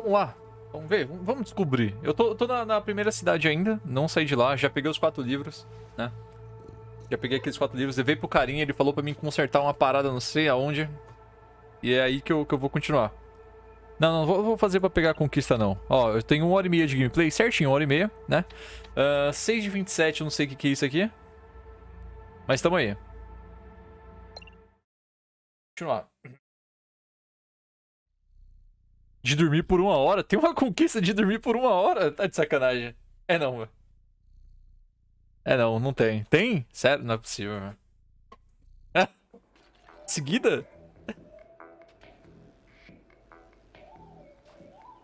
vamos lá. Vamos ver, vamos descobrir. Eu tô, tô na, na, primeira cidade ainda, não saí de lá, já peguei os quatro livros, né? Já peguei aqueles quatro livros, levei pro carinha, ele falou pra mim consertar uma parada não sei aonde. E é aí que eu, que eu vou continuar. Não, não vou, vou fazer pra pegar a conquista não. Ó, eu tenho uma hora e meia de gameplay, certinho, uma hora e meia, né? Uh, 6 de 27, eu não sei o que, que é isso aqui. Mas tamo aí. Continuar. De dormir por uma hora? Tem uma conquista de dormir por uma hora? Tá de sacanagem. É não, mano. É não, não tem. Tem? Sério? Não é possível. É. Seguida?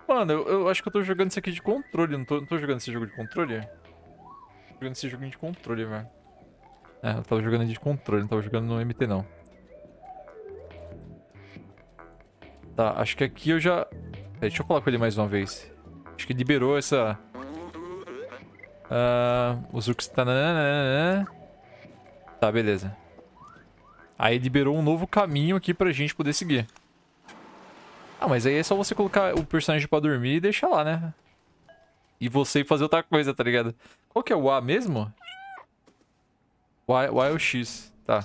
Mano, eu, eu, acho que eu tô jogando isso aqui de controle. Não tô, não tô jogando esse jogo de controle? Tô jogando esse jogo de controle, velho. É, eu tava jogando de controle, não tava jogando no MT, não. Tá, acho que aqui eu já... Deixa eu falar com ele mais uma vez. Acho que liberou essa... Uh, os urcos... Tá, beleza. Aí liberou um novo caminho aqui pra gente poder seguir. Ah, mas aí é só você colocar o personagem pra dormir e deixar lá, né? E você fazer outra coisa, tá ligado? Qual que é o A mesmo? Y, y ou X? Tá.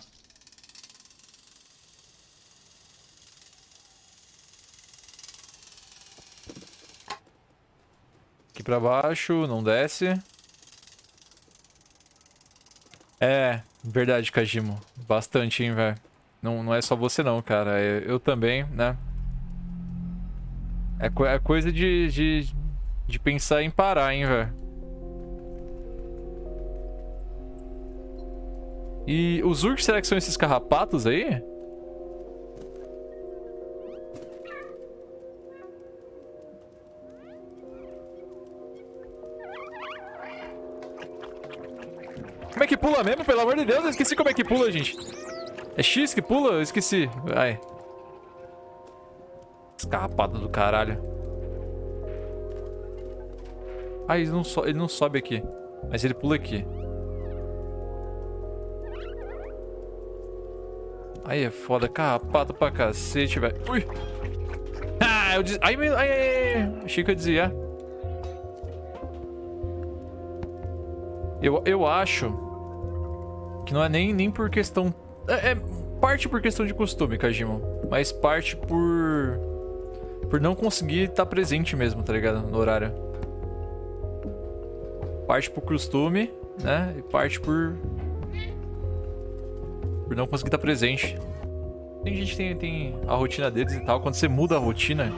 Aqui pra baixo, não desce. É, verdade, Kajimo. Bastante, hein, velho. Não, não é só você não, cara. Eu, eu também, né? É, co é coisa de, de, de pensar em parar, hein, velho. E os urks, será que são esses carrapatos aí? Pula mesmo? Pelo amor de Deus, eu esqueci como é que pula, gente. É X que pula? Eu esqueci. Vai. Escarrapada do caralho. Ah, ele não, so ele não sobe aqui. Mas ele pula aqui. Aí é foda. Carrapato pra cacete, velho. Ui! Ah, eu des... Ai, ai, ai, ai. Achei que eu dizia. Eu, eu acho que não é nem, nem por questão... É, é parte por questão de costume, Kajima. Mas parte por... Por não conseguir estar presente mesmo, tá ligado? No horário. Parte por costume, né? E parte por... Por não conseguir estar presente. Tem gente que tem, tem a rotina deles e tal. Quando você muda a rotina,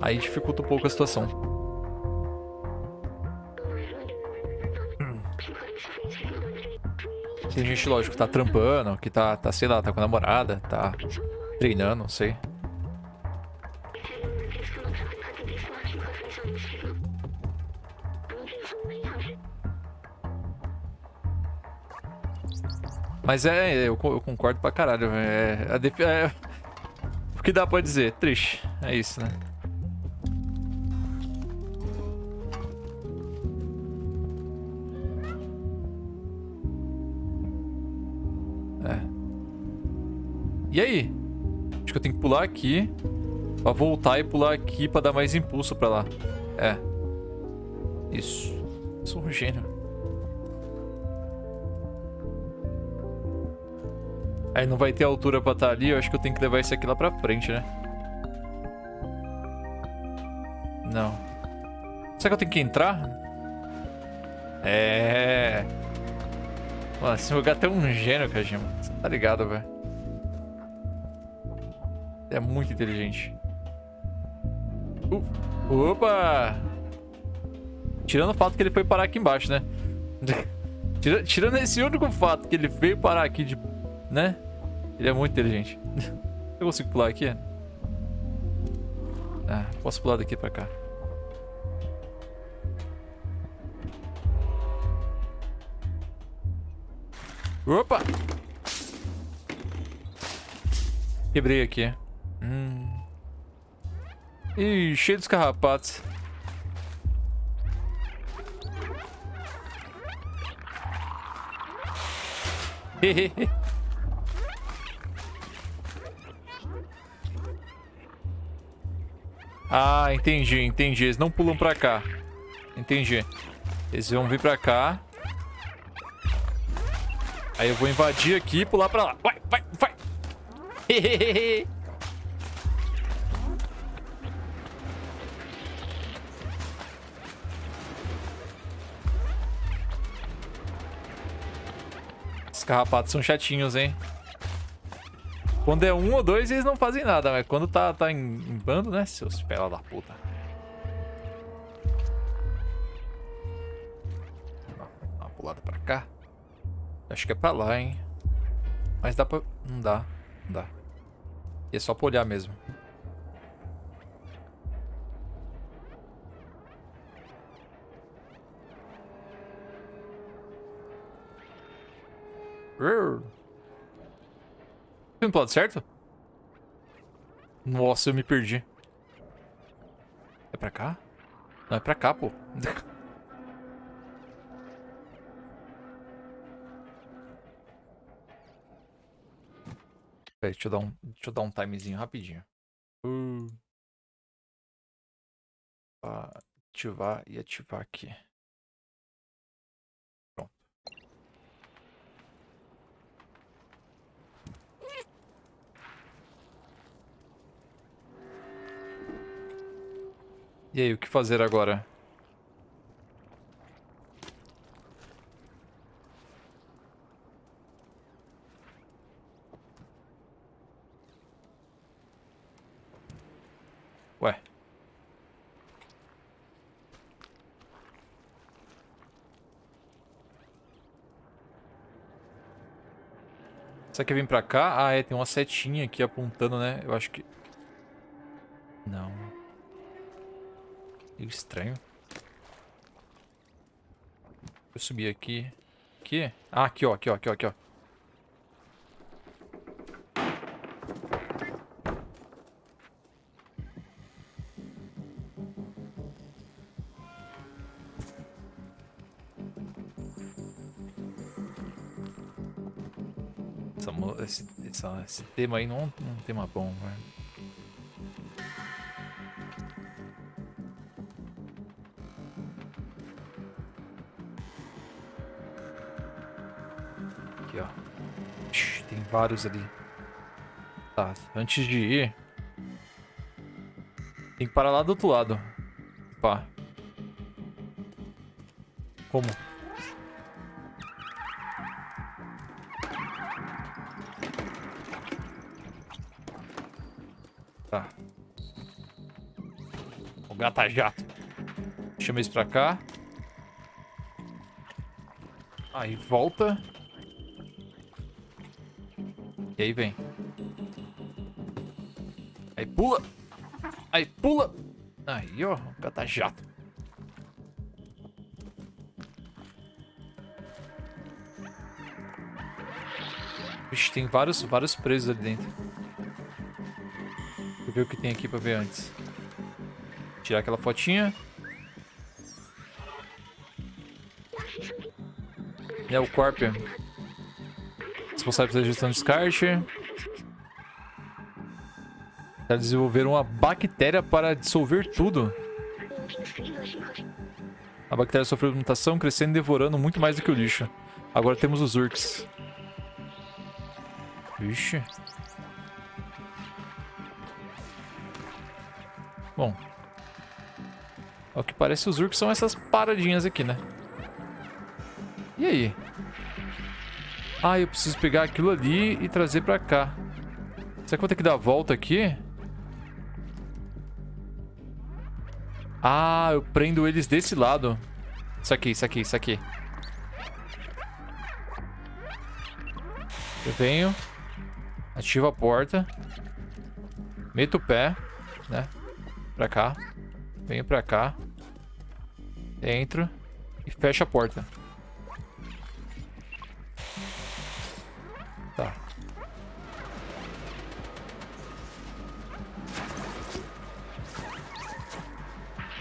aí dificulta um pouco a situação. Tem gente, lógico, que tá trampando, que tá, tá, sei lá, tá com a namorada, tá treinando, não sei. Mas é, eu, eu concordo pra caralho. É, é, é, o que dá pra dizer? Triste. É isso, né? E aí? Acho que eu tenho que pular aqui. Pra voltar e pular aqui pra dar mais impulso pra lá. É. Isso. Sou um gênio. Aí não vai ter altura pra estar tá ali. Eu acho que eu tenho que levar isso aqui lá pra frente, né? Não. Será que eu tenho que entrar? É... Mano, esse lugar tem um gênio, Kajima. Você tá ligado, velho. É muito inteligente. Uh, opa! Tirando o fato que ele foi parar aqui embaixo, né? Tirando esse único fato que ele veio parar aqui de... Né? Ele é muito inteligente. Eu consigo pular aqui? Ah, posso pular daqui pra cá. Opa! Quebrei aqui. Hum. Ih, cheio dos carrapatos. Ah, entendi, entendi. Eles não pulam pra cá. Entendi. Eles vão vir pra cá. Aí eu vou invadir aqui e pular pra lá. Vai, vai, vai. Os carrapatos são chatinhos, hein? Quando é um ou dois, eles não fazem nada, mas quando tá, tá em, em bando, né? Seus pela da puta. Uma pulada pra cá. Acho que é pra lá, hein? Mas dá pra... Não dá. Não dá. E é só pra olhar mesmo. Pro lado certo? Nossa, eu me perdi. É pra cá? Não, é pra cá, pô. Peraí, deixa eu dar um, deixa eu dar um timezinho rapidinho. Uh. Ativar e ativar aqui. Pronto. E aí, o que fazer agora? Ué. Será que vem pra cá? Ah, é, tem uma setinha aqui apontando, né? Eu acho que... Não. Meio estranho. Eu subir aqui. Aqui? Ah, aqui, ó. Aqui, ó. Aqui, ó. Aqui, ó. Essa, mo- esse, essa- esse tema aí não é um tema bom, velho. Aqui, ó. Ixi, tem vários ali. Tá, antes de ir... Tem que parar lá do outro lado. Pá. Como? Gata jato. Chama isso pra cá. Aí volta. E aí vem. Aí pula. Aí pula. Aí, ó. Gata jato. Vixe, tem vários, vários presos ali dentro. Deixa eu ver o que tem aqui pra ver antes. Tirar aquela fotinha. É o Corp. Responsável pela gestão de descarte. Para desenvolver uma bactéria para dissolver tudo. A bactéria sofreu mutação, crescendo e devorando muito mais do que o lixo. Agora temos os Urks. Vixe. Ao que parece, os Urks são essas paradinhas aqui, né? E aí? Ah, eu preciso pegar aquilo ali e trazer pra cá. Será que eu vou ter que dar a volta aqui? Ah, eu prendo eles desse lado. Isso aqui, isso aqui, isso aqui. Eu venho. Ativo a porta. Meto o pé, né? Pra cá. Venho pra cá. Entro. E fecho a porta. Tá.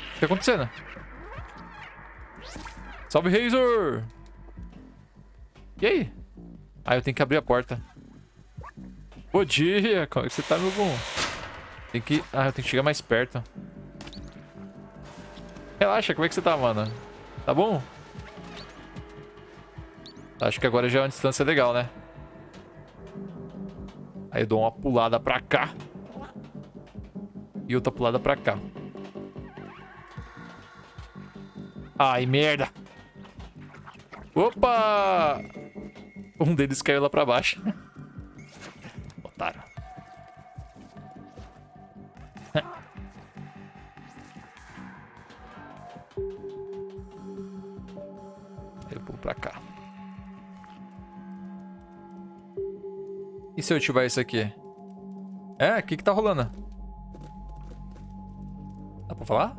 O que tá acontecendo? Salve, Razor! E aí? Ah, eu tenho que abrir a porta. Bom dia! Como é que você tá, meu bom? Tem que... Ah, eu tenho que chegar mais perto. Relaxa, como é que você tá, mano? Tá bom? Acho que agora já é uma distância legal, né? Aí eu dou uma pulada pra cá. E outra pulada pra cá. Ai, merda. Opa! Um deles caiu lá pra baixo. se eu ativar isso aqui? É, o que que tá rolando? Dá pra falar?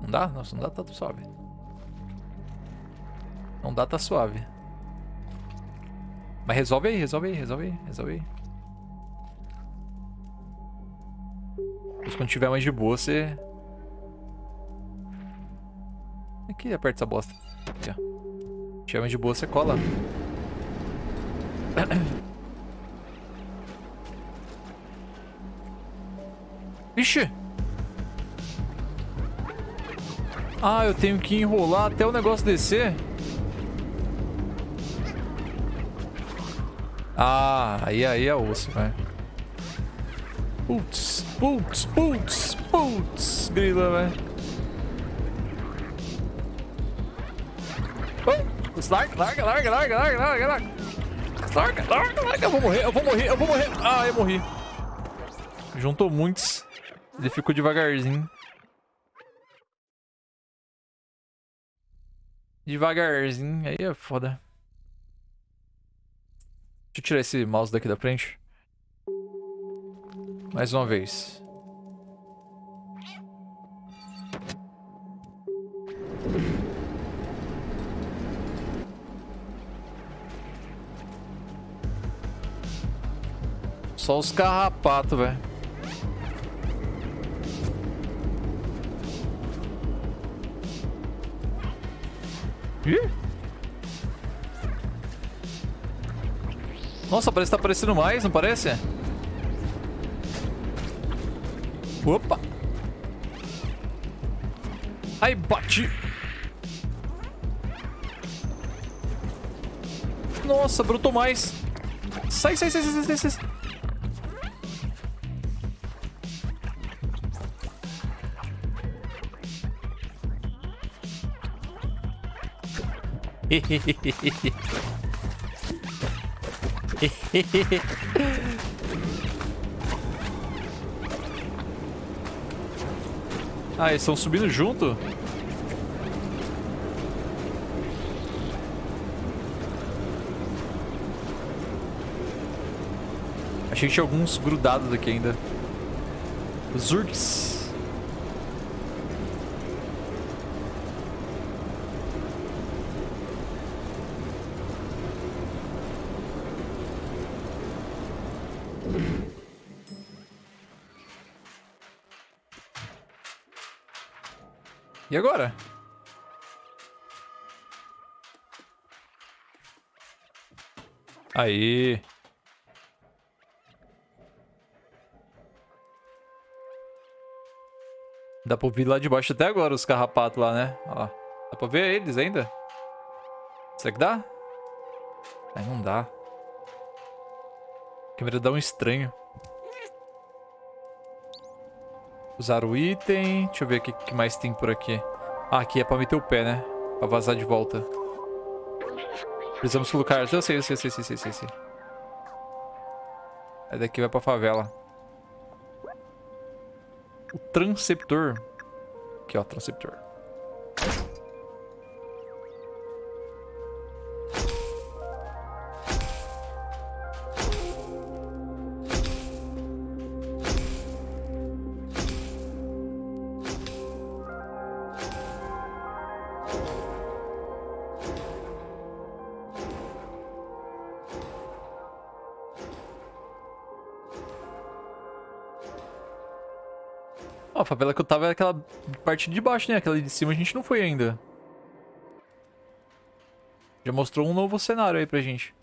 Não dá? Nossa, não dá, tá suave. Não dá, tá suave. Mas resolve aí, resolve aí, resolve aí, resolve aí. Depois quando tiver mais de boa, você... Aqui, aperta essa bosta. Aqui, ó. Tiver mais de boa, você cola. Ixi! Ah, eu tenho que enrolar até o negócio descer. Ah, aí, aí é osso, velho. Putz, putz, putz, putz, grila, velho. Oh, larga, larga, larga, larga, larga, larga, larga. Larga, larga, larga. Eu vou morrer, eu vou morrer, eu vou morrer. Ah, eu morri. Juntou muitos. Ele ficou devagarzinho. Devagarzinho, aí é foda. Deixa eu tirar esse mouse daqui da frente. Mais uma vez. Só os carrapatos, velho. Ih! Nossa, parece que tá aparecendo mais, não parece? Opa! Ai, bati! Nossa, brotou mais! Sai, sai, sai, sai, sai, sai! Ah, eles estão subindo junto? Achei que tinha alguns grudados aqui ainda. Zurks. E agora? Aí. Dá pra ouvir lá de baixo até agora os carrapatos lá, né? Ó, dá pra ver eles ainda? Será que dá? Aí não dá. A câmera dá um estranho. Usar o item. Deixa eu ver o que, que mais tem por aqui. Ah, aqui é pra meter o pé, né? Pra vazar de volta. Precisamos colocar... Eu sei, eu sei, eu sei, eu sei, eu sei, sei. Aí daqui vai pra favela. O transceptor. Aqui, ó, transceptor. A favela que eu tava é aquela parte de baixo, né? Aquela de cima a gente não foi ainda. Já mostrou um novo cenário aí pra gente.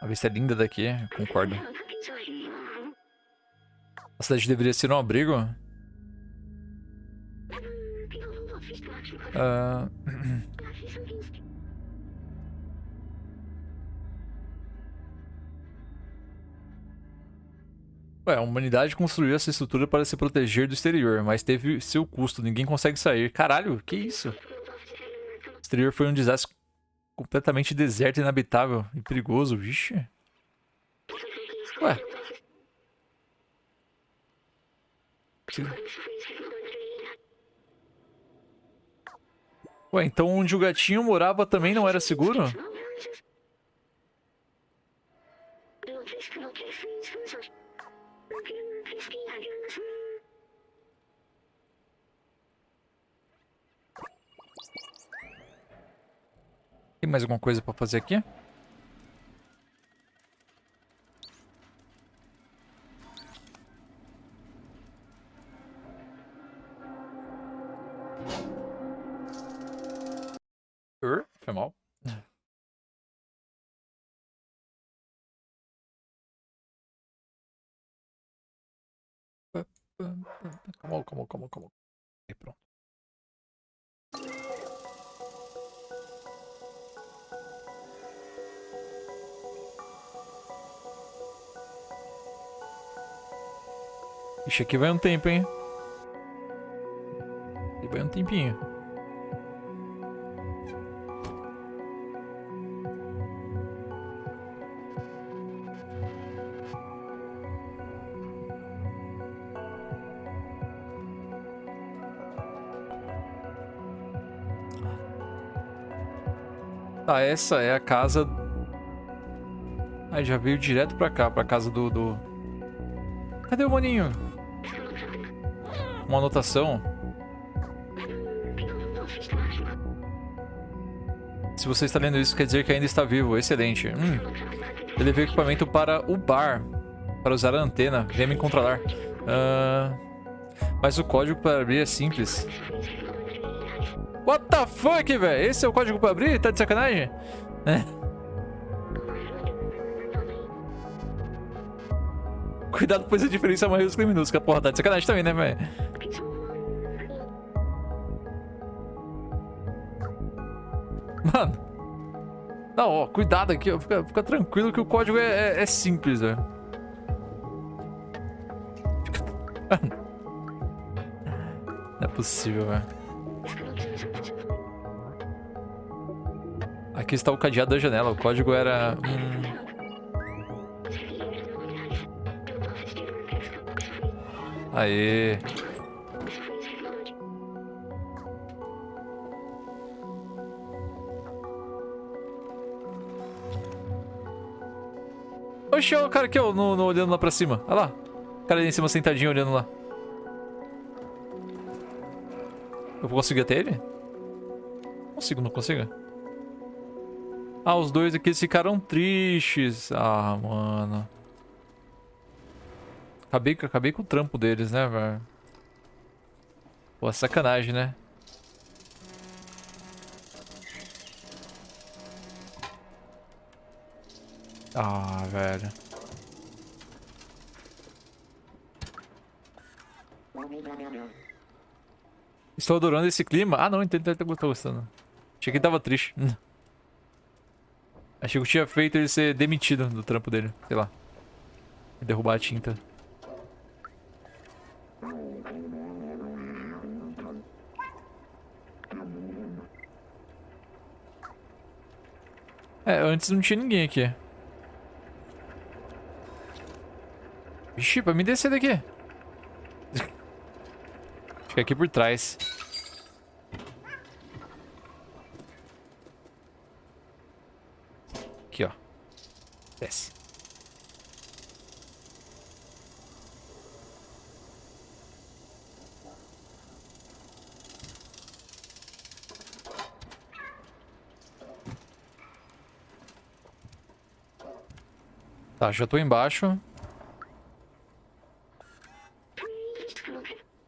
A vista é linda daqui, concordo. A cidade deveria ser um abrigo? Uh... Ué, a humanidade construiu essa estrutura para se proteger do exterior, mas teve seu custo, ninguém consegue sair. Caralho, que isso? O exterior foi um desastre completamente deserto, inabitável e perigoso, vixe. Ué. Ué, então onde o gatinho morava também não era seguro? Tem mais alguma coisa pra fazer aqui? Foi mal. Calma, calma, calma, calma. Aí, pronto. Ixi, aqui vai um tempo, hein? Aqui vai um tempinho. Tá, essa é a casa... Aí já veio direto pra cá, pra casa do... do... Cadê o maninho? uma anotação. Se você está lendo isso, quer dizer que ainda está vivo. Excelente. Hum. Eu levei equipamento para o bar. Para usar a antena. Venha me controlar. Uh... Mas o código para abrir é simples. What the fuck, velho? Esse é o código para abrir? Tá de sacanagem? É. Cuidado, pois a diferença é maiúscula e minúscula. Porra, tá de sacanagem também, né, velho? Mano. Não, ó, cuidado aqui, ó. Fica, fica tranquilo que o código é, é, é simples, velho. Não é possível, velho. Aqui está o cadeado da janela. O código era... Hum... Aê. Oxe, o cara aqui, ó, no, no, olhando lá pra cima. Olha lá. O cara ali em cima sentadinho olhando lá. Eu vou conseguir até ele? Consigo, não consigo? Ah, os dois aqui ficaram tristes. Ah, mano. Acabei, acabei com o trampo deles, né, velho? Pô, sacanagem, né? Ah, velho. Estou adorando esse clima. Ah, não, entendo, que tô gostando. Achei que tava triste. Achei que eu tinha feito ele ser demitido do trampo dele. Sei lá. Derrubar a tinta. É, antes não tinha ninguém aqui. Vixe, pra me descer daqui. Fica aqui por trás. Aqui, ó. Desce. Tá, já tô embaixo.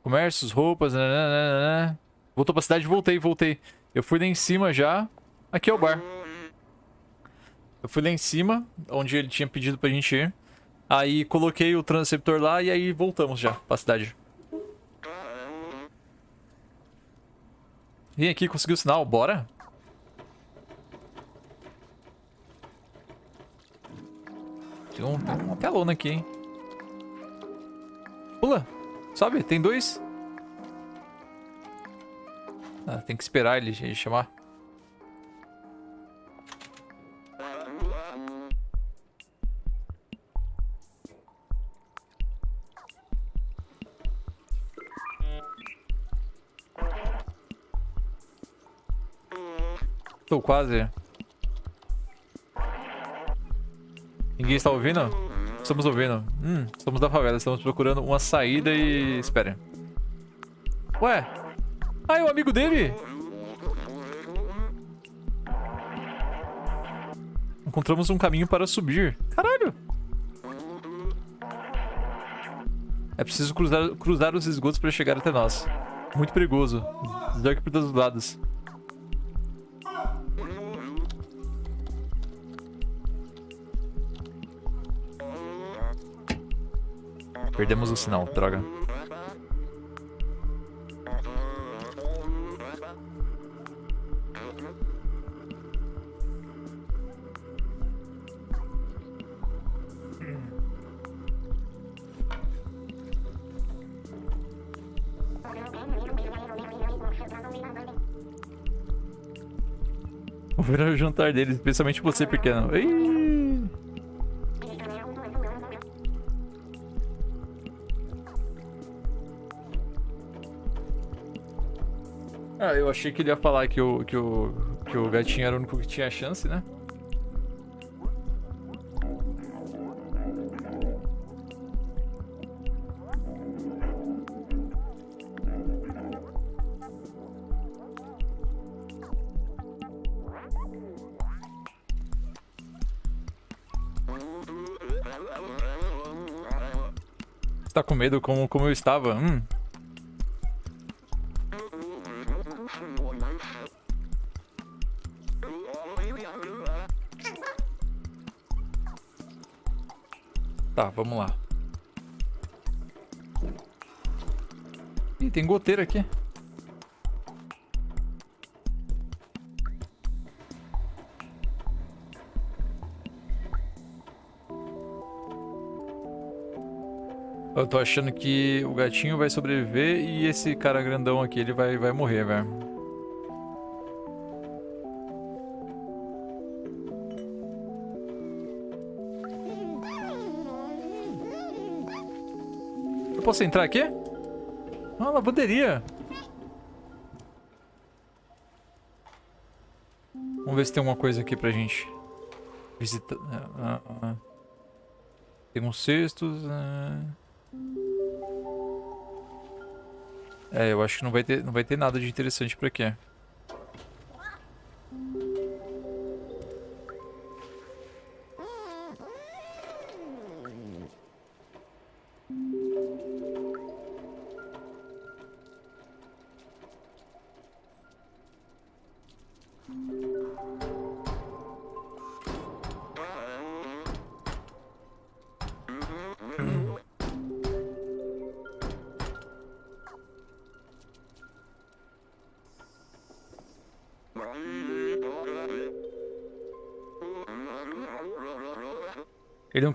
Comércios, roupas, nananana. Voltou pra cidade, voltei, voltei. Eu fui lá em cima já. Aqui é o bar. Eu fui lá em cima, onde ele tinha pedido pra gente ir. Aí coloquei o transceptor lá e aí voltamos já pra cidade. Vem aqui, conseguiu o sinal, bora? Tem, um, tem uma telona aqui, hein? Pula, sobe, tem dois. Ah, tem que esperar ele, ele chamar. Quase. Ninguém está ouvindo? Estamos ouvindo. Hum, estamos na favela. Estamos procurando uma saída e... Espera. Ué? Ah, é o amigo dele? Encontramos um caminho para subir. Caralho! É preciso cruzar, cruzar os esgotos para chegar até nós. Muito perigoso. Desarque por todos os lados. Perdemos o sinal, droga. Vou virar o jantar deles, especialmente você, pequeno. Eu achei que ele ia falar que o, que o, que o gatinho era o único que tinha chance, né? Tá com medo como, como eu estava? Hum, vamos lá. Ih, tem goteira aqui. Eu tô achando que o gatinho vai sobreviver e esse cara grandão aqui, ele vai, vai morrer, velho. Posso entrar aqui? Ah, lavanderia. Vamos ver se tem alguma coisa aqui pra gente visitar. Ah, ah, ah. Tem uns cestos. Ah. É, eu acho que não vai ter, não vai ter nada de interessante pra aqui.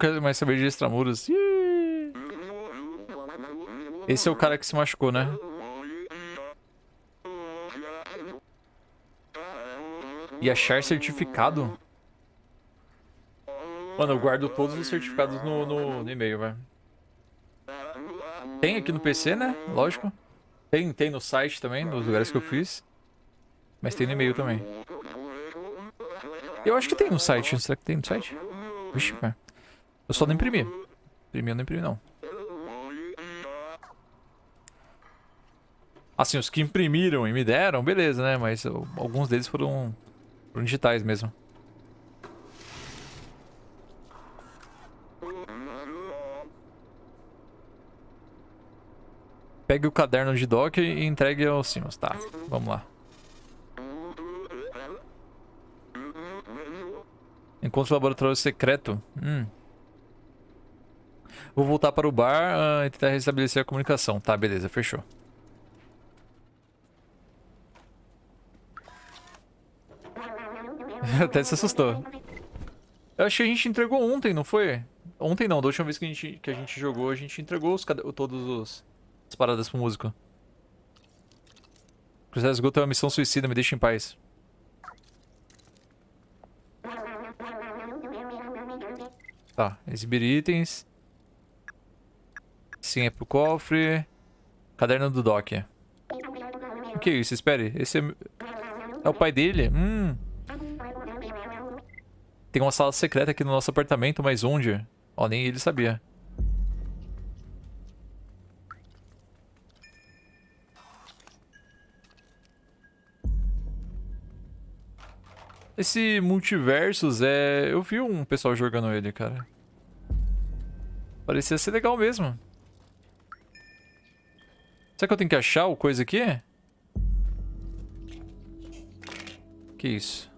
Ele não quer mais saber de extramuros. Esse é o cara que se machucou, né? E achar certificado? Mano, eu guardo todos os certificados no, no, no e-mail, velho. Tem aqui no PC, né? Lógico. Tem, tem no site também, nos lugares que eu fiz. Mas tem no e-mail também. Eu acho que tem no site. Será que tem no site? Vixe, velho. Eu só não imprimi. Imprimir eu não imprimi, não. Assim, os que imprimiram e me deram, beleza, né? Mas alguns deles foram, foram digitais mesmo. Pegue o caderno de doc e entregue ao Simas. Tá, vamos lá. Encontro laboratório secreto. Hum. Vou voltar para o bar uh, e tentar restabelecer a comunicação. Tá, beleza, fechou. Até se assustou. Eu acho que a gente entregou ontem, não foi? Ontem não, da última vez que a gente, que a gente jogou, a gente entregou os, todos os as paradas pro músico. Cruzar esgoto é uma missão suicida, me deixa em paz. Tá, exibir itens. Sim, é pro cofre. Caderno do Doc. O que é isso? Espere. Esse é... É o pai dele? Hum. Tem uma sala secreta aqui no nosso apartamento, mas onde? Ó, nem ele sabia. Esse Multiversus é... Eu vi um pessoal jogando ele, cara. Parecia ser legal mesmo. Será que eu tenho que achar o coisa aqui? Que isso?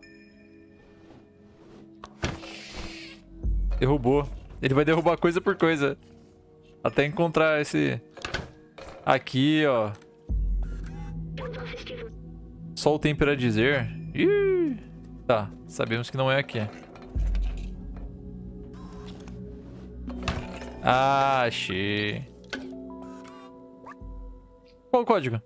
Derrubou. Ele vai derrubar coisa por coisa. Até encontrar esse... Aqui, ó. Só o tempo dizer. Ih! Tá, sabemos que não é aqui. Ah, achei. Qual o código?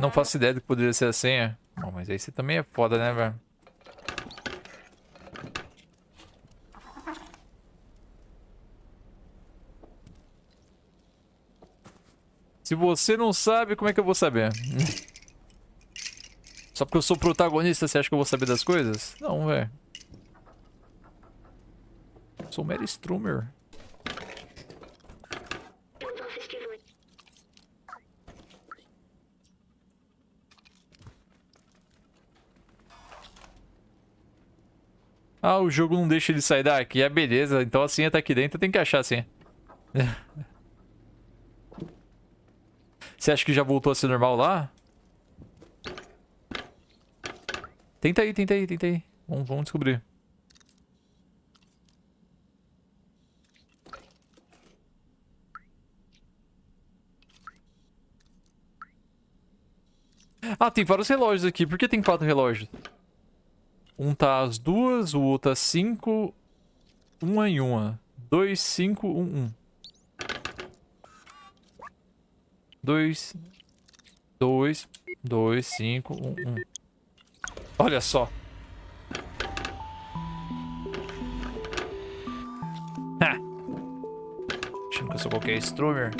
Não faço ideia do que poderia ser a senha. Bom, mas aí você também é foda, né, velho? Se você não sabe, como é que eu vou saber? Só porque eu sou protagonista, você acha que eu vou saber das coisas? Não, velho. Sou Mary Strummer. Ah, o jogo não deixa ele sair daqui. É beleza. Então a senha tá aqui dentro, tem que achar a senha. Você acha que já voltou a ser normal lá? Tenta aí, tenta aí, tenta aí. Vamos, vamos descobrir. Ah, tem vários relógios aqui. Por que tem quatro relógios? Um tá às duas, o outro às cinco. Uma em uma. Dois, cinco, um, um. Dois, dois, dois, cinco, um, um. Olha só. Ha! Achando que eu sou qualquer Strummer.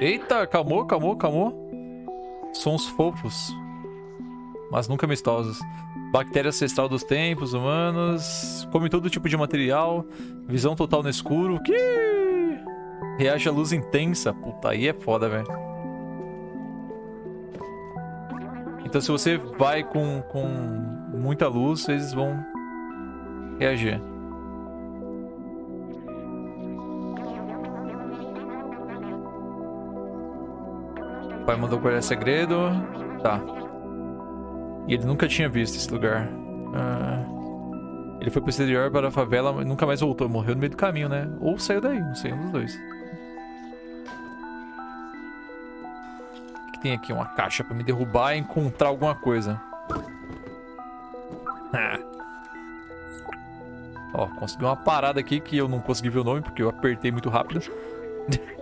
Eita, calmou, calmou, calmou. Sons fofos, mas nunca amistosos. Bactéria ancestral dos tempos humanos. Come todo tipo de material. Visão total no escuro. Que reage à luz intensa. Puta, aí é foda, velho. Então se você vai com, com muita luz, eles vão reagir. O pai mandou guardar segredo. Tá. E ele nunca tinha visto esse lugar. Ah, ele foi pro exterior para a favela, e nunca mais voltou. Morreu no meio do caminho, né? Ou saiu daí, não sei, um dos dois. O que tem aqui? Uma caixa pra me derrubar e encontrar alguma coisa. Ah. Ó, consegui uma parada aqui que eu não consegui ver o nome porque eu apertei muito rápido.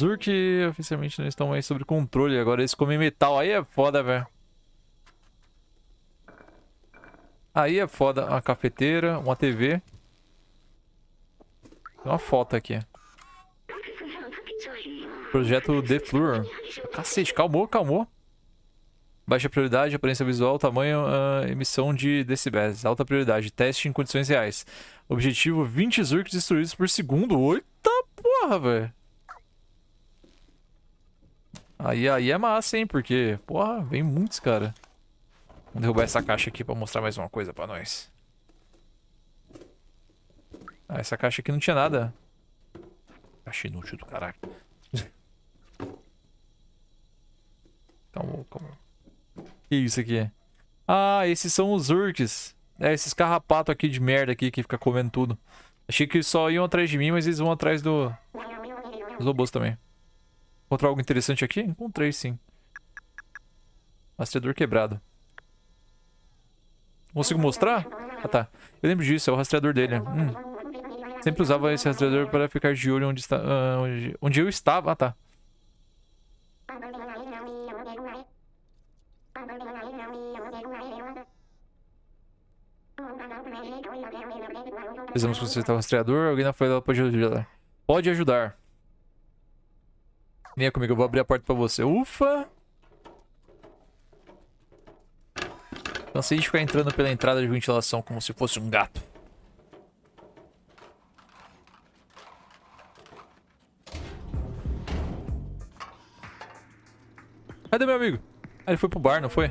Zurk oficialmente não estão mais sob controle. Agora eles comem metal. Aí é foda, velho. Aí é foda. Uma cafeteira, uma TV. Tem uma foto aqui. Projeto The Floor. Cacete, calmou, calmou. Baixa prioridade, aparência visual, tamanho, uh, emissão de decibéis. Alta prioridade, teste em condições reais. Objetivo, 20 Zurks destruídos por segundo. Eita porra, velho. Aí, aí é massa, hein? Porque, porra, vem muitos, cara. Vamos derrubar essa caixa aqui pra mostrar mais uma coisa pra nós. Ah, essa caixa aqui não tinha nada. Caixa inútil do caralho. calma, calma. Que isso aqui? Ah, esses são os urks. É, esses carrapatos aqui de merda aqui que fica comendo tudo. Achei que só iam atrás de mim, mas eles vão atrás do... Dos robôs também. Encontrou algo interessante aqui? Encontrei, sim. Rastreador quebrado. Consigo mostrar? Ah, tá. Eu lembro disso, é o rastreador dele. Hum. Sempre usava esse rastreador para ficar de olho onde, está, uh, onde, onde eu estava. Ah, tá. Precisamos consertar o rastreador. Alguém na fila pode ajudar. Pode ajudar. Venha comigo, eu vou abrir a porta pra você. Ufa! Cansei de ficar entrando pela entrada de ventilação como se fosse um gato. Cadê meu amigo? Ah, ele foi pro bar, não foi?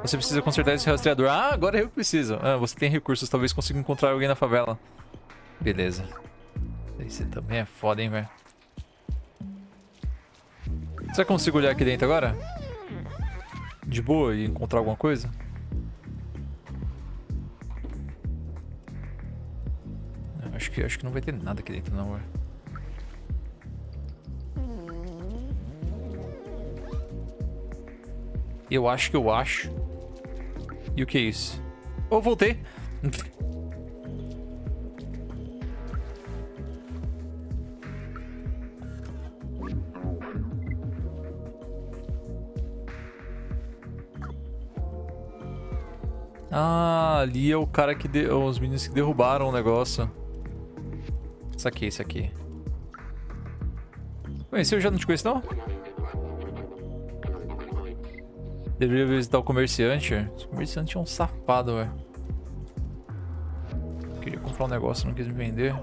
Você precisa consertar esse rastreador. Ah, agora eu preciso. Ah, você tem recursos, talvez consiga encontrar alguém na favela. Beleza. Esse também é foda, hein, velho. Será que eu consigo olhar aqui dentro agora? De boa e encontrar alguma coisa? Acho que, acho que não vai ter nada aqui dentro não, velho. Eu acho que eu acho. E o que é isso? Oh, voltei. Ah, ali é o cara que... De... Os meninos que derrubaram o negócio. Isso aqui, isso aqui. Conheci, eu já não te conheço, não? Deveria visitar o comerciante. O comerciante é um safado, velho. Queria comprar um negócio, não quis me vender.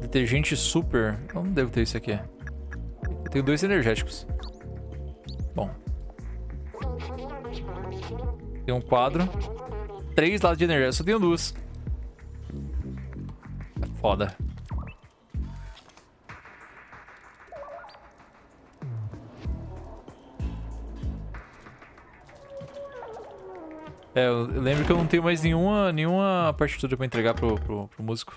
Detergente super. Eu não devo ter isso aqui. Eu tenho dois energéticos. Bom. Tem um quadro. Três lados de energia. Só tenho duas. É foda. É, eu lembro que eu não tenho mais nenhuma, nenhuma partitura pra entregar pro, pro, pro músico.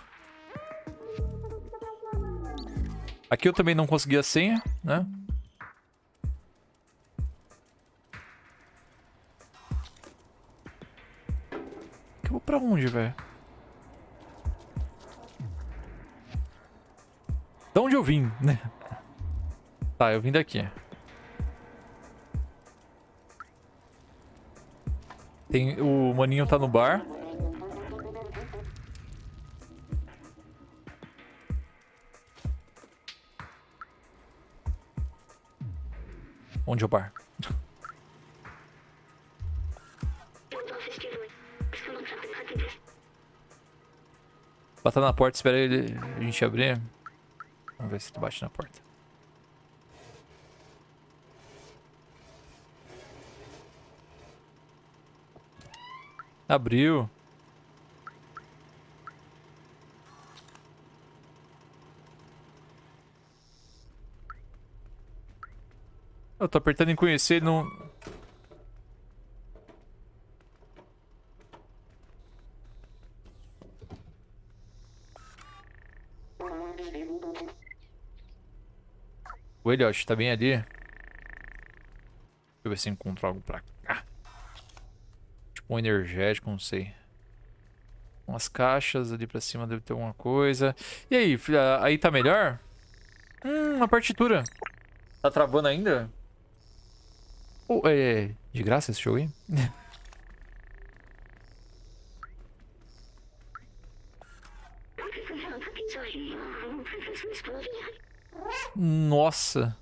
Aqui eu também não consegui a senha, né? eu vou pra onde, velho? Da onde eu vim, né? Tá, eu vim daqui. Tem, o maninho tá no bar. Onde o bar? Bata na porta, espera ele, a gente abrir. Vamos ver se tu bate na porta. Abriu. Eu tô apertando em conhecer, não... O Elliot tá bem ali. Deixa eu ver se encontro algo pra cá. Tipo um energético, não sei. Umas caixas ali pra cima deve ter alguma coisa. E aí, filha, aí tá melhor? Hum, uma partitura. Tá travando ainda? Oh, é, de graça esse jogo aí? Nossa.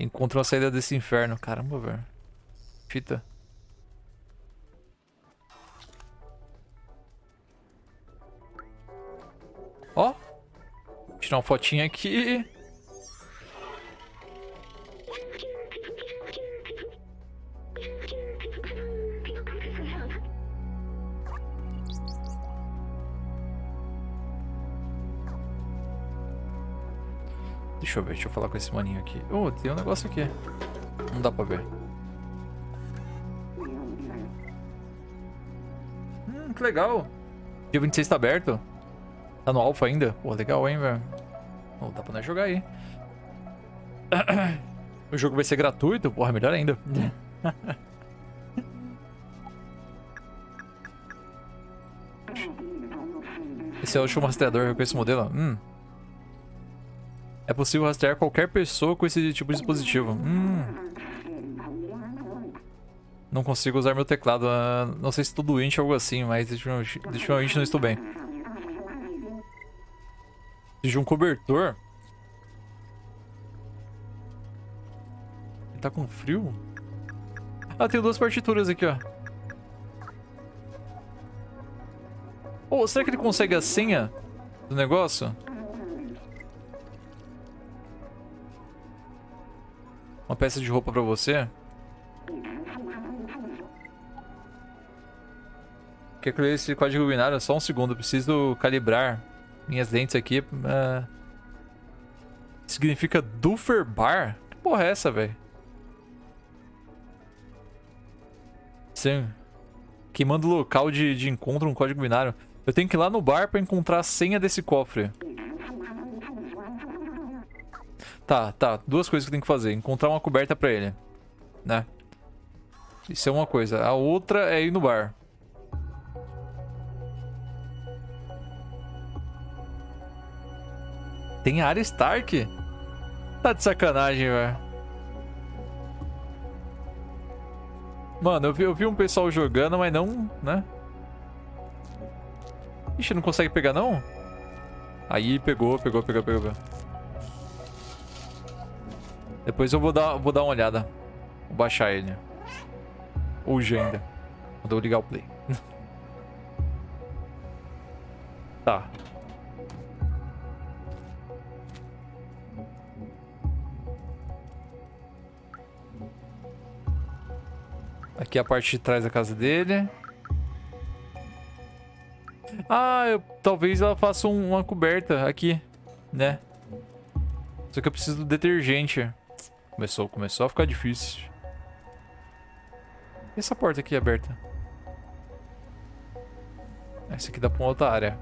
Encontrou a saída desse inferno. Caramba, velho. Fita. Ó. Tirar uma fotinha aqui. Deixa eu ver, deixa eu falar com esse maninho aqui. Oh, tem um negócio aqui. Não dá pra ver. Hum, que legal. Dia 26 tá aberto. Tá no alpha ainda? Pô, legal, hein, velho. Oh, dá pra nós jogar aí. O jogo vai ser gratuito? Porra, melhor ainda. Esse é o último rastreador com esse modelo. Hum. É possível rastrear qualquer pessoa com esse tipo de dispositivo. Hum. Não consigo usar meu teclado. Uh, não sei se estou doente ou algo assim, mas definitivamente não estou bem. De um cobertor? Ele tá com frio? Ah, tem duas partituras aqui, ó. Oh, será que ele consegue a senha do negócio? Uma peça de roupa pra você? Quer que esse código binário? Só um segundo, preciso calibrar minhas lentes aqui. Uh... Significa Duffer Bar? Que porra é essa, velho? Sim. Queimando local de, de encontro um código binário. Eu tenho que ir lá no bar pra encontrar a senha desse cofre. Tá, tá. Duas coisas que eu tenho que fazer. Encontrar uma coberta pra ele. Né? Isso é uma coisa. A outra é ir no bar. Tem área Stark? Tá de sacanagem, velho. Mano, eu vi, eu vi um pessoal jogando, mas não, né? Ixi, não consegue pegar, não? Aí, pegou, pegou, pegou, pegou. Depois eu vou dar, vou dar uma olhada. Vou baixar ele. Hoje ainda. Eu ligar o play. tá. Aqui é a parte de trás da casa dele. Ah, eu, talvez ela faça um, uma coberta aqui, né? Só que eu preciso do detergente. Começou, começou a ficar difícil. E essa porta aqui aberta? Essa aqui dá pra uma outra área.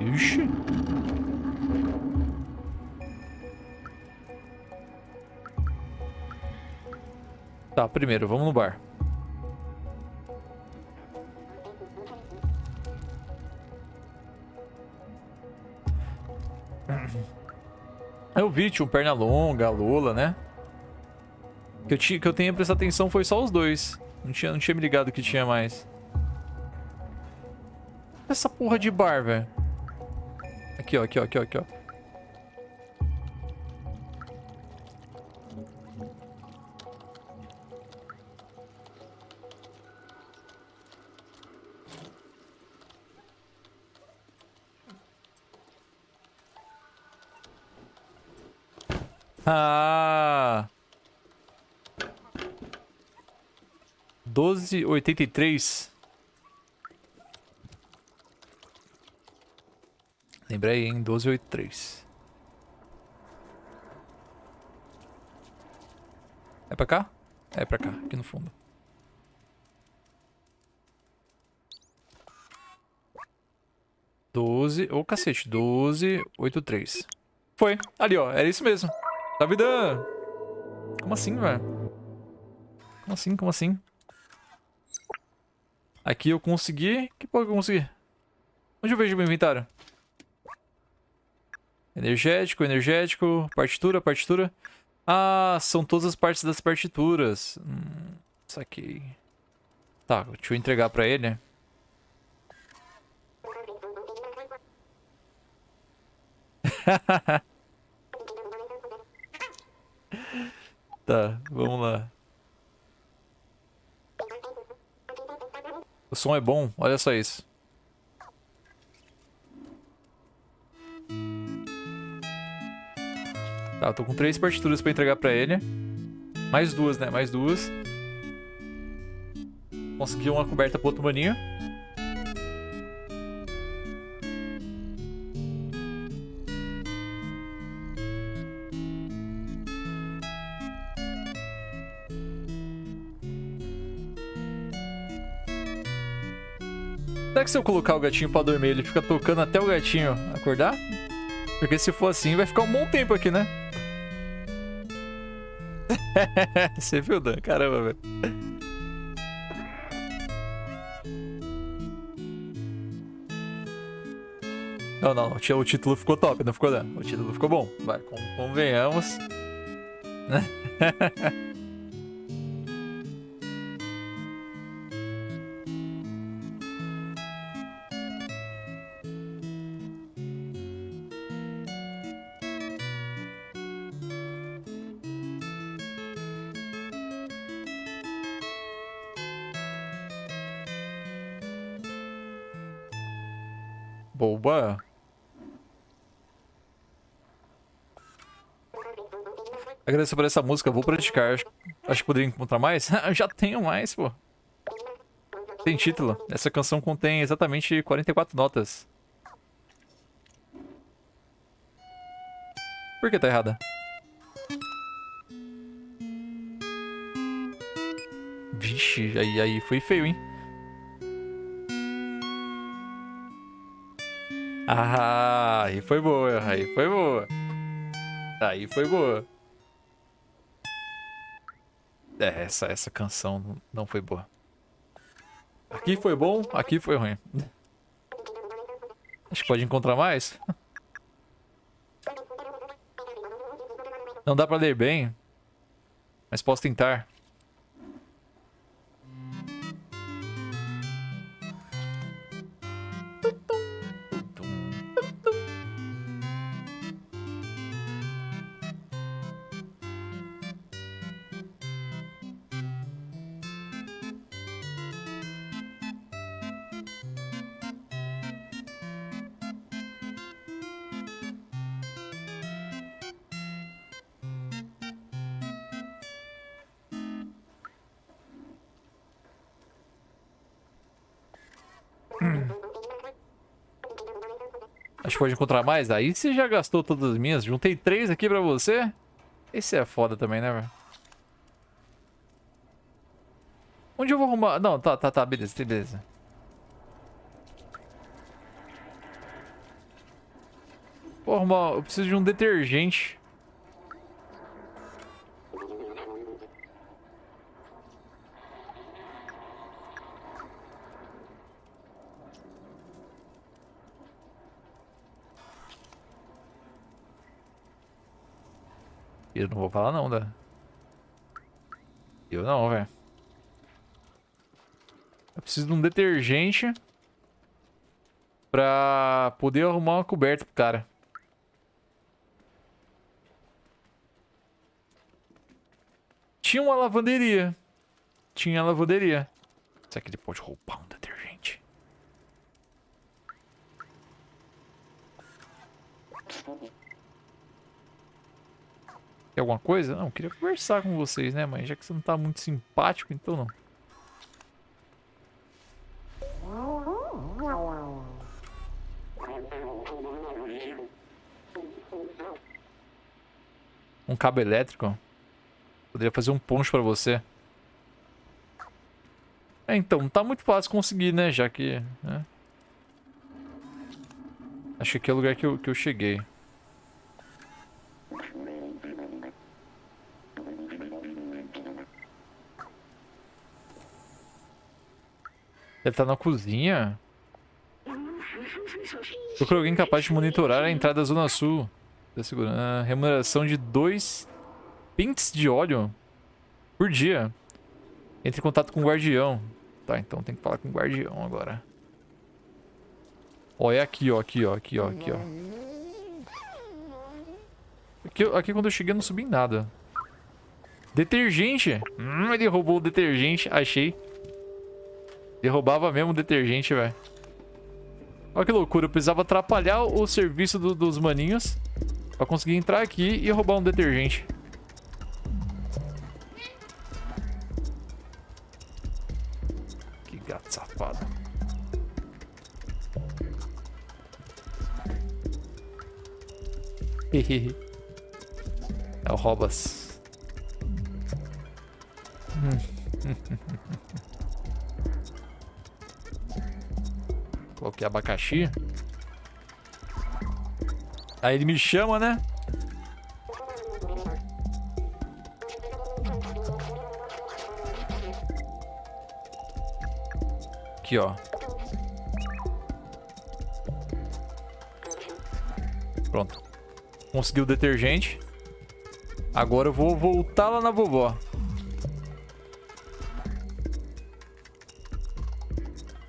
Ixi. Tá, primeiro, vamos no bar. Tinha um Pernalonga, a Lola, né? Que eu, tinha, que eu tenha prestado atenção foi só os dois. Não tinha, não tinha me ligado que tinha mais. Essa porra de bar, velho. Aqui, ó, aqui, ó, aqui, ó, aqui, ó. 12,83. Lembrei, hein? 12,83. É pra cá? É pra cá, aqui no fundo. Doze... Ô, oh, cacete. Doze, oito, três. Foi. Ali, ó. Era isso mesmo. Tá vida... Como assim, velho? Como assim, como assim? Aqui eu consegui... Que porra que eu consegui? Onde eu vejo meu inventário? Energético, energético, partitura, partitura. Ah, são todas as partes das partituras. Hum, saquei. Tá, deixa eu entregar pra ele. Tá, vamos lá. O som é bom, olha só isso. Tá, tô com três partituras pra entregar pra ele. Mais duas, né? Mais duas. Consegui uma coberta pro outro maninho. Se eu colocar o gatinho pra dormir, ele fica tocando até o gatinho acordar? Porque se for assim, vai ficar um bom tempo aqui, né? Você viu, Dan? Caramba, velho. Não, não, o título ficou top, não ficou, Dan? O título ficou bom. Vai, convenhamos. Boba. Agradeço por essa música, vou praticar. Acho, que poderia encontrar mais. Já tenho mais, pô. Tem título. Essa canção contém exatamente 44 notas. Por que tá errada? Vixe, aí, aí foi feio, hein? Ah, aí foi boa, aí foi boa. Aí foi boa. É, essa, essa canção não foi boa. Aqui foi bom, aqui foi ruim. Acho que pode encontrar mais. Não dá pra ler bem, mas posso tentar. Pode encontrar mais. Aí você já gastou todas as minhas. Juntei três aqui pra você. Esse é foda também, né, velho? Onde eu vou arrumar... Não, tá, tá, tá. Beleza, beleza. Vou arrumar... Eu preciso de um detergente. Eu não vou falar não, da. Eu não, velho. Eu preciso de um detergente pra poder arrumar uma coberta pro cara. Tinha uma lavanderia. Tinha lavanderia. Será que ele pode roubar um detergente? Alguma coisa? Não, queria conversar com vocês, né, mãe? Já que você não tá muito simpático, então não. Um cabo elétrico? Poderia fazer um poncho pra você. É, então, não tá muito fácil conseguir, né? Já que... Né? Acho que aqui é o lugar que eu, que eu cheguei. Ele tá na cozinha? Procura alguém capaz de monitorar a entrada da Zona Sul. Ah, remuneração de dois pints de óleo por dia. Entre em contato com o guardião. Tá, então tem que falar com o guardião agora. Ó, é aqui, ó, aqui, ó, aqui, ó, aqui, ó. Aqui, aqui quando eu cheguei eu não subi em nada. Detergente. Hum, ele roubou o detergente, achei. Derrubava mesmo o detergente, velho. Olha que loucura, eu precisava atrapalhar o serviço do, dos maninhos pra conseguir entrar aqui e roubar um detergente. Que gato safado. É o Robas. Coloquei abacaxi. Aí ele me chama, né? Aqui, ó. Pronto. Consegui o detergente. Agora eu vou voltar lá na vovó.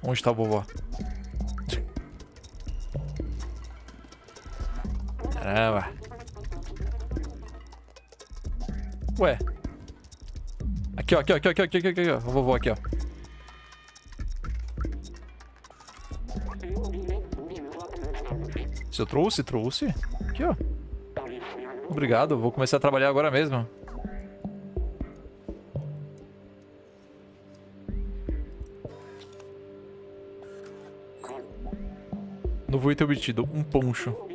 Onde tá a vovó? Caramba. Ué. Aqui, ó, aqui, ó, aqui, ó, aqui, ó, aqui, aqui, ó. A vovó aqui, ó. Se eu trouxe, trouxe. Aqui, ó. Obrigado, vou começar a trabalhar agora mesmo. Novo item obtido, um poncho.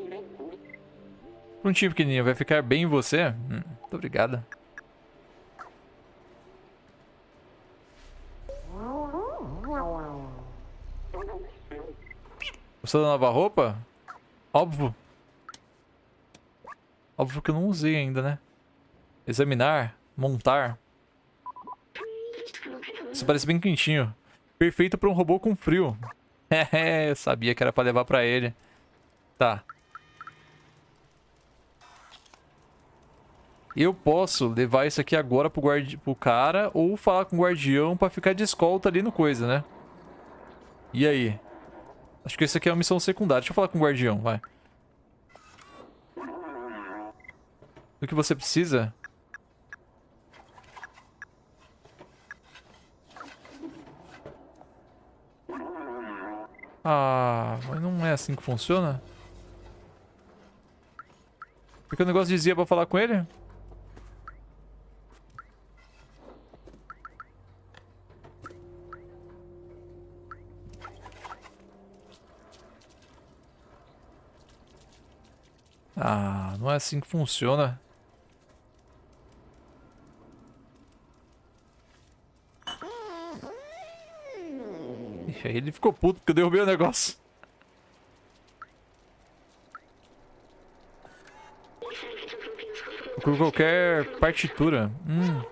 Prontinho, pequenininho, vai ficar bem em você? Hum, muito obrigada. Gostou da nova roupa? Óbvio. Óbvio que eu não usei ainda, né? Examinar, montar. Isso parece bem quentinho. Perfeito para um robô com frio. É, eu sabia que era para levar para ele. Tá. Eu posso levar isso aqui agora pro, guardi pro cara ou falar com o guardião pra ficar de escolta ali no coisa, né? E aí? Acho que isso aqui é uma missão secundária. Deixa eu falar com o guardião, vai. O que você precisa? Ah, mas não é assim que funciona? Porque o negócio dizia pra falar com ele? Ah, não é assim que funciona. E aí ele ficou puto porque eu derrubei o negócio. Com qualquer partitura. Hum.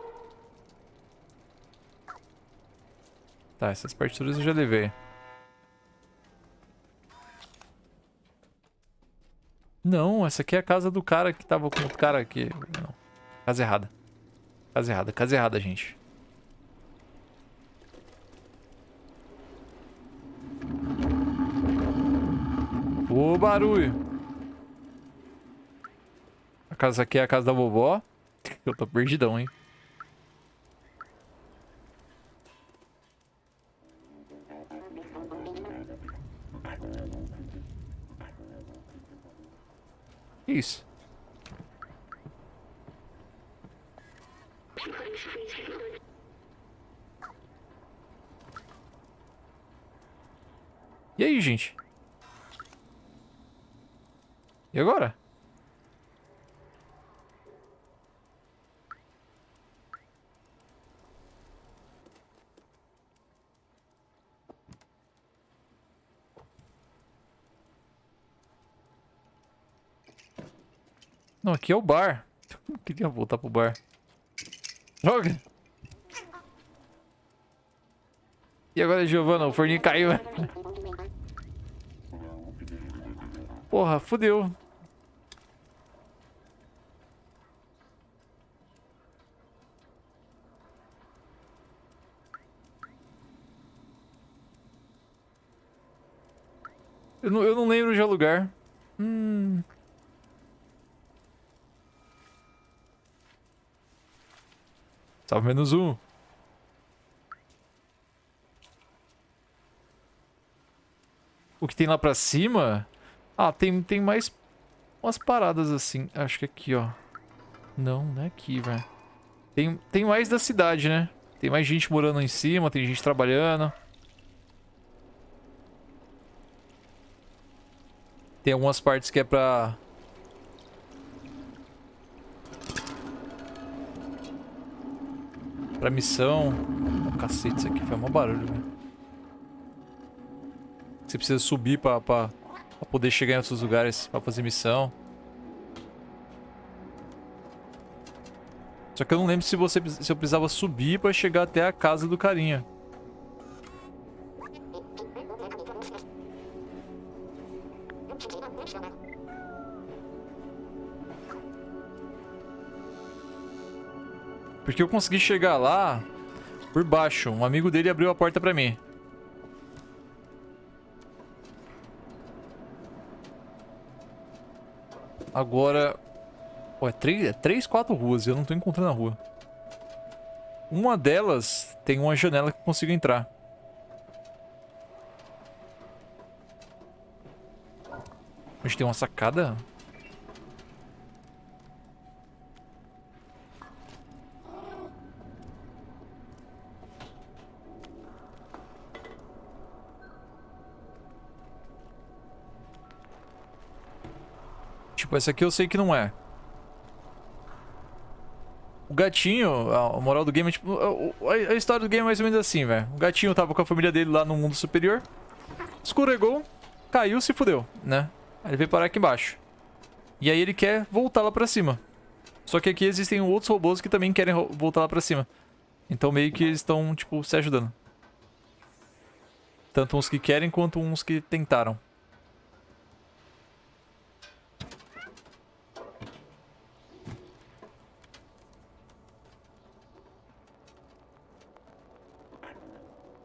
Tá, essas partituras eu já levei. Não, essa aqui é a casa do cara que tava com o cara aqui. Não. Casa errada. Casa errada, casa errada, gente. O barulho. A casa aqui é a casa da vovó. Eu tô perdidão, hein. Isso. E aí, gente? E agora? Não, aqui é o bar. Eu queria voltar pro bar. Droga! E agora, Giovana? O forninho caiu. Porra, fodeu. Eu não, eu não lembro de lugar. Hum... Salve menos um. o que tem lá pra cima... Ah, tem, tem mais umas paradas assim. Acho que aqui, ó. Não, não é aqui, velho. Tem, tem mais da cidade, né? Tem mais gente morando em cima, tem gente trabalhando. Tem algumas partes que é pra... Pra missão. Cacete, isso aqui foi um barulho, velho. Você precisa subir pra, pra, pra poder chegar em outros lugares pra fazer missão. Só que eu não lembro se, você, se eu precisava subir pra chegar até a casa do carinha. Porque eu consegui chegar lá por baixo. Um amigo dele abriu a porta pra mim. Agora... Pô, é três, é três, quatro ruas e eu não tô encontrando a rua. Uma delas tem uma janela que eu consigo entrar. Gente tem uma sacada? Tipo, essa aqui eu sei que não é. O gatinho, a moral do game é tipo... A, história do game é mais ou menos assim, velho. O gatinho tava com a família dele lá no mundo superior. Escorregou, caiu, se fudeu, né? Aí ele veio parar aqui embaixo. E aí ele quer voltar lá pra cima. Só que aqui existem outros robôs que também querem voltar lá pra cima. Então meio que eles estão, tipo, se ajudando. Tanto uns que querem quanto uns que tentaram.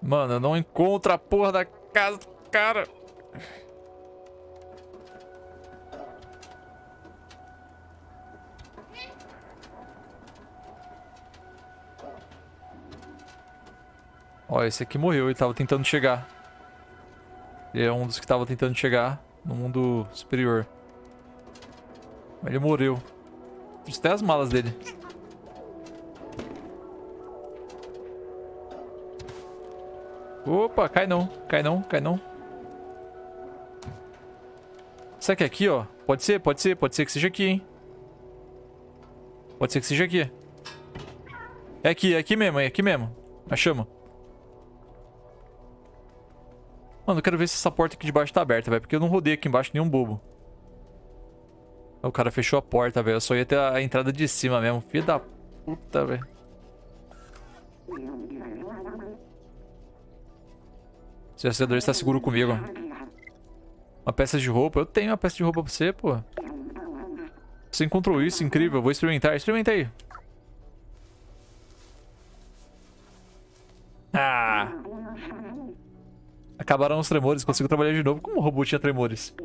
Mano, eu não encontro a porra da casa do cara. Ó, esse aqui morreu, ele tava tentando chegar. Ele é um dos que tava tentando chegar no mundo superior. Ele morreu. Tem as malas dele. Opa, cai não, cai não, cai não. Será que é aqui, ó? Pode ser, pode ser, pode ser que seja aqui, hein? Pode ser que seja aqui. É aqui, é aqui mesmo, é aqui mesmo. Achamos. Mano, eu quero ver se essa porta aqui de baixo tá aberta, velho. Porque eu não rodei aqui embaixo nenhum bobo. O cara fechou a porta, velho. Eu só ia ter a entrada de cima mesmo. Filho da puta, velho. Seu acelerador está seguro comigo. Uma peça de roupa? Eu tenho uma peça de roupa pra você, pô. Você encontrou isso? Incrível. Vou experimentar. Experimenta aí. Ah! Acabaram os tremores. Consigo trabalhar de novo. Como o robô tinha tremores?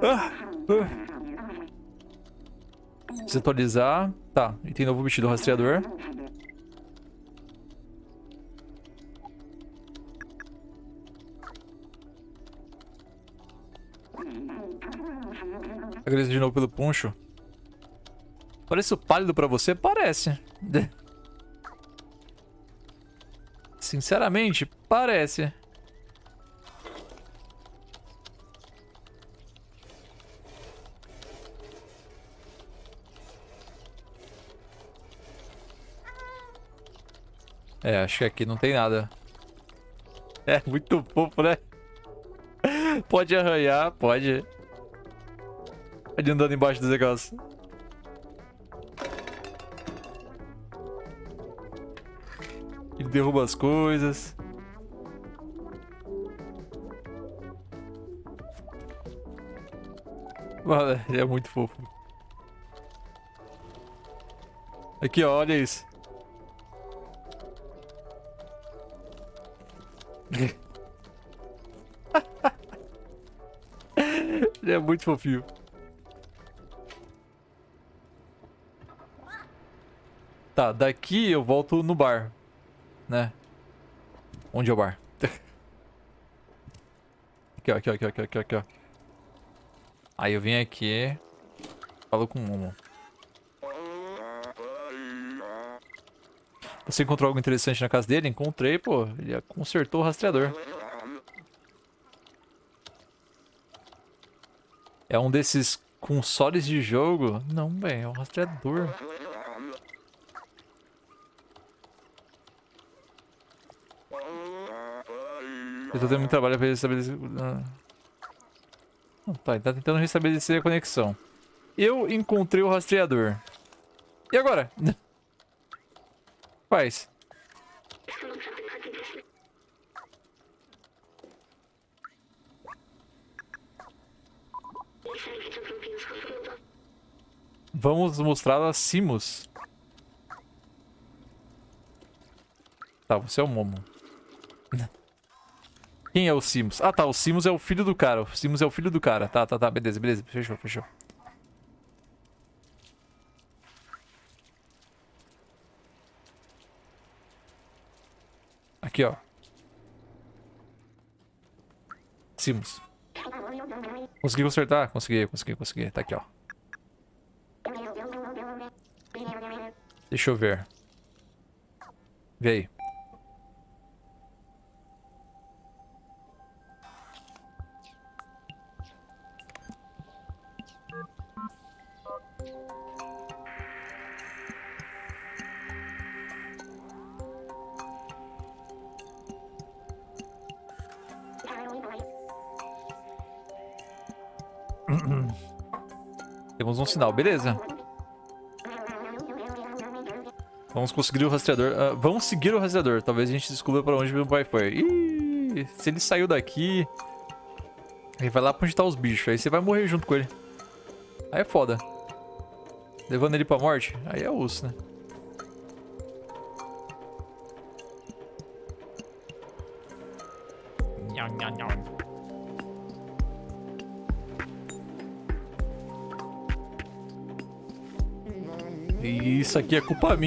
Ah! ah. Tá. E tem novo vestido rastreador. Agradeço de novo pelo puncho. Parece pálido pra você? Parece. Sinceramente, parece. É, acho que aqui não tem nada. É muito fofo, né? Pode arranhar, pode. Ele andando embaixo dos negócios. Ele derruba as coisas. Mano, ele é muito fofo. Aqui, ó, olha isso. ele é muito fofinho. Tá, daqui eu volto no bar. Né? Onde é o bar? Aqui, ó, aqui, ó, aqui, ó, aqui, aqui, ó. Aí eu vim aqui. Falo com o Momo. Você encontrou algo interessante na casa dele? Encontrei, pô. Ele consertou o rastreador. É um desses consoles de jogo? Não, velho. É um rastreador. Eu tô tendo muito trabalho pra restabelecer... Ah. Não, tá, ele tá tentando restabelecer a conexão. Eu encontrei o rastreador. E agora? Faz. Vamos mostrar a Simus. Tá, você é o Momo. Quem é o Simus? Ah, tá. O Simus é o filho do cara. O Simus é o filho do cara. Tá, tá, tá. Beleza, beleza. Fechou, fechou. Aqui, ó. Simus. Consegui consertar? Consegui, consegui, consegui. Tá aqui, ó. Deixa eu ver. Vê aí. Temos um sinal, beleza. Vamos conseguir o rastreador. Uh, vamos seguir o rastreador. Talvez a gente descubra pra onde meu pai foi. Ih, se ele saiu daqui... Ele vai lá pra onde tá os bichos. Aí você vai morrer junto com ele. Aí é foda. Levando ele pra morte, aí é osso, né? Isso aqui é culpa minha.